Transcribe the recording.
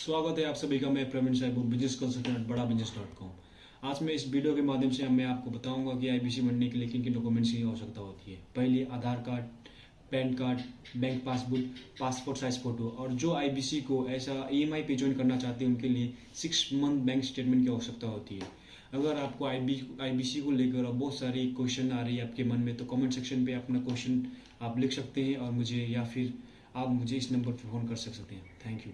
स्वागत है आप सभी का, मैं प्रवीण साहब business consultant Bada business dot com आज मैं इस वीडियो के माध्यम से मैं आपको बताऊँगा कि आईबीसी बनने के लिए किन किन डॉक्यूमेंट्स की आवश्यकता होती है। पहले, Aadhaar card, PAN card bank passbook passport size photo और जो आईबीसी को ऐसा ईएमआई पे ज्वाइन करना चाहते हैं, उनके लिए सिक्स मंथ बैंक स्टेटमेंट की आवश्यकता होती है। अगर आपको आई आईबीसी को लेकर बहुत सारी क्वेश्चन आ रही है आपके मन में तो कमेंट सेक्शन पे अपना क्वेश्चन आप लिख सकते हैं और मुझे या फिर आप मुझे इस नंबर पर फ़ोन कर सकते हैं। Thank you